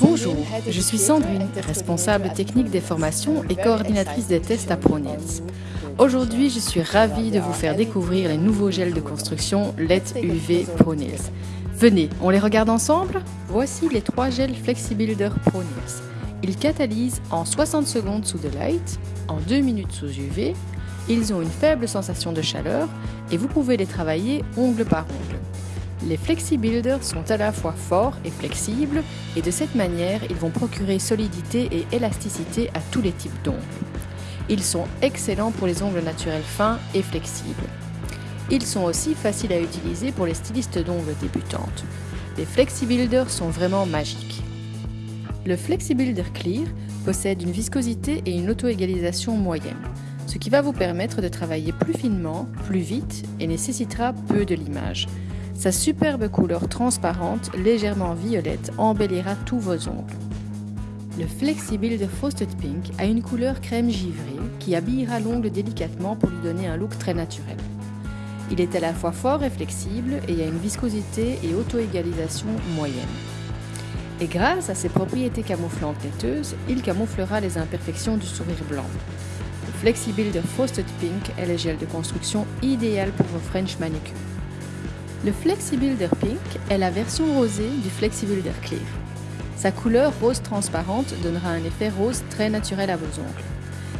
Bonjour, je suis Sandrine, responsable technique des formations et coordinatrice des tests à ProNails. Aujourd'hui, je suis ravie de vous faire découvrir les nouveaux gels de construction LED UV ProNails. Venez, on les regarde ensemble Voici les trois gels FlexiBuilder ProNails. Ils catalysent en 60 secondes sous de light, en 2 minutes sous UV, ils ont une faible sensation de chaleur et vous pouvez les travailler ongle par ongle. Les FlexiBuilders sont à la fois forts et flexibles et de cette manière, ils vont procurer solidité et élasticité à tous les types d'ongles. Ils sont excellents pour les ongles naturels fins et flexibles. Ils sont aussi faciles à utiliser pour les stylistes d'ongles débutantes. Les FlexiBuilders sont vraiment magiques. Le FlexiBuilder Clear possède une viscosité et une auto-égalisation moyenne, ce qui va vous permettre de travailler plus finement, plus vite et nécessitera peu de limage. Sa superbe couleur transparente, légèrement violette, embellira tous vos ongles. Le Flexible de Frosted Pink a une couleur crème givrée qui habillera l'ongle délicatement pour lui donner un look très naturel. Il est à la fois fort et flexible et a une viscosité et auto-égalisation moyenne. Et grâce à ses propriétés camouflantes laiteuses, il camouflera les imperfections du sourire blanc. Le Flexible de Frosted Pink est le gel de construction idéal pour vos French manicures. Le FlexiBuilder Pink est la version rosée du FlexiBuilder Clear. Sa couleur rose transparente donnera un effet rose très naturel à vos ongles.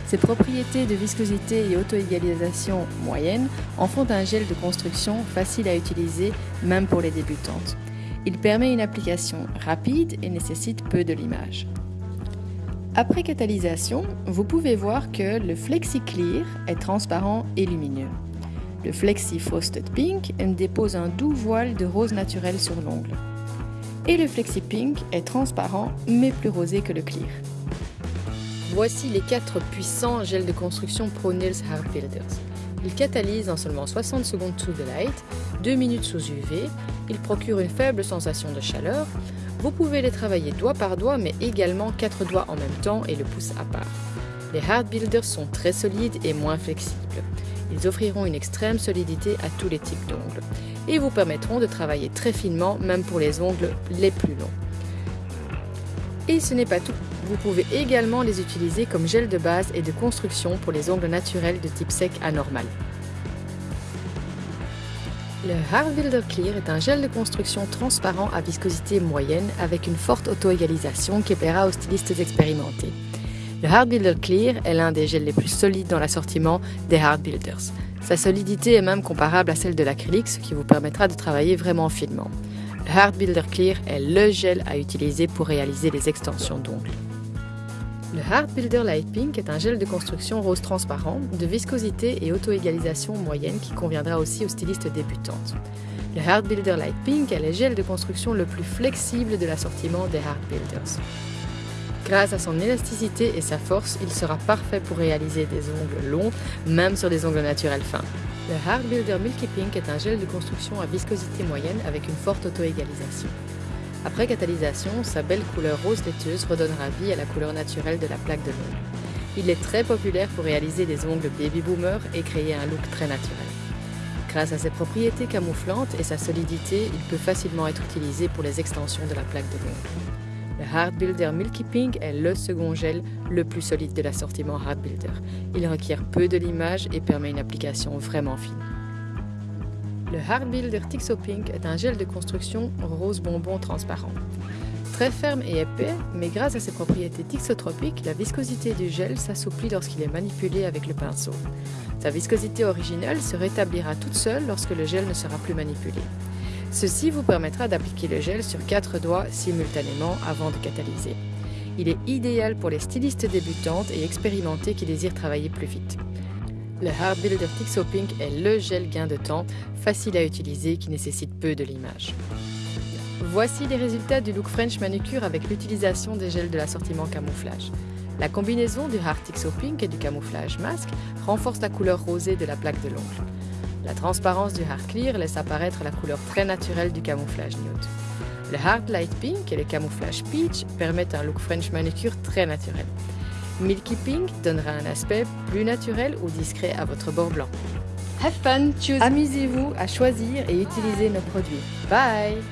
Ses propriétés de viscosité et auto-égalisation moyenne en font un gel de construction facile à utiliser même pour les débutantes. Il permet une application rapide et nécessite peu de limage. Après catalysation, vous pouvez voir que le FlexiClear est transparent et lumineux. Le Flexi Frosted Pink dépose un doux voile de rose naturel sur l'ongle. Et le Flexi Pink est transparent mais plus rosé que le Clear. Voici les quatre puissants gels de construction Pro Nails Hard Builders. Ils catalysent en seulement 60 secondes sous de light, 2 minutes sous UV, ils procurent une faible sensation de chaleur, vous pouvez les travailler doigt par doigt mais également quatre doigts en même temps et le pouce à part. Les Hard Builders sont très solides et moins flexibles. Ils offriront une extrême solidité à tous les types d'ongles et vous permettront de travailler très finement même pour les ongles les plus longs. Et ce n'est pas tout, vous pouvez également les utiliser comme gel de base et de construction pour les ongles naturels de type sec anormal. Le Hard Builder Clear est un gel de construction transparent à viscosité moyenne avec une forte auto-égalisation qui plaira aux stylistes expérimentés. Le Hard Builder Clear est l'un des gels les plus solides dans l'assortiment des Hard Builders. Sa solidité est même comparable à celle de l'acrylique, ce qui vous permettra de travailler vraiment finement. Le Hard Builder Clear est le gel à utiliser pour réaliser les extensions d'ongles. Le Hard Builder Light Pink est un gel de construction rose transparent, de viscosité et auto-égalisation moyenne qui conviendra aussi aux stylistes débutantes. Le Hard Builder Light Pink est le gel de construction le plus flexible de l'assortiment des Hard Builders. Grâce à son élasticité et sa force, il sera parfait pour réaliser des ongles longs, même sur des ongles naturels fins. Le Hard Builder Milky Pink est un gel de construction à viscosité moyenne avec une forte auto-égalisation. Après catalysation, sa belle couleur rose laiteuse redonnera vie à la couleur naturelle de la plaque de l'ongle. Il est très populaire pour réaliser des ongles baby boomer et créer un look très naturel. Grâce à ses propriétés camouflantes et sa solidité, il peut facilement être utilisé pour les extensions de la plaque de l'ongle. Le Hard Builder Milky Pink est le second gel le plus solide de l'assortiment Hard Builder. Il requiert peu de limage et permet une application vraiment fine. Le Hard Builder Tixo Pink est un gel de construction rose bonbon transparent. Très ferme et épais, mais grâce à ses propriétés tixotropiques, la viscosité du gel s'assouplit lorsqu'il est manipulé avec le pinceau. Sa viscosité originale se rétablira toute seule lorsque le gel ne sera plus manipulé. Ceci vous permettra d'appliquer le gel sur quatre doigts simultanément avant de catalyser. Il est idéal pour les stylistes débutantes et expérimentées qui désirent travailler plus vite. Le Hard Builder Tixo Pink est le gel gain de temps, facile à utiliser, qui nécessite peu de limage. Voici les résultats du look French manucure avec l'utilisation des gels de l'assortiment camouflage. La combinaison du Hard Tixo Pink et du camouflage masque renforce la couleur rosée de la plaque de l'ongle. La transparence du Hard Clear laisse apparaître la couleur très naturelle du camouflage nude. Le Hard Light Pink et le camouflage Peach permettent un look French manicure très naturel. Milky Pink donnera un aspect plus naturel ou discret à votre bord blanc. Have fun, choose. Amusez-vous à choisir et utiliser nos produits. Bye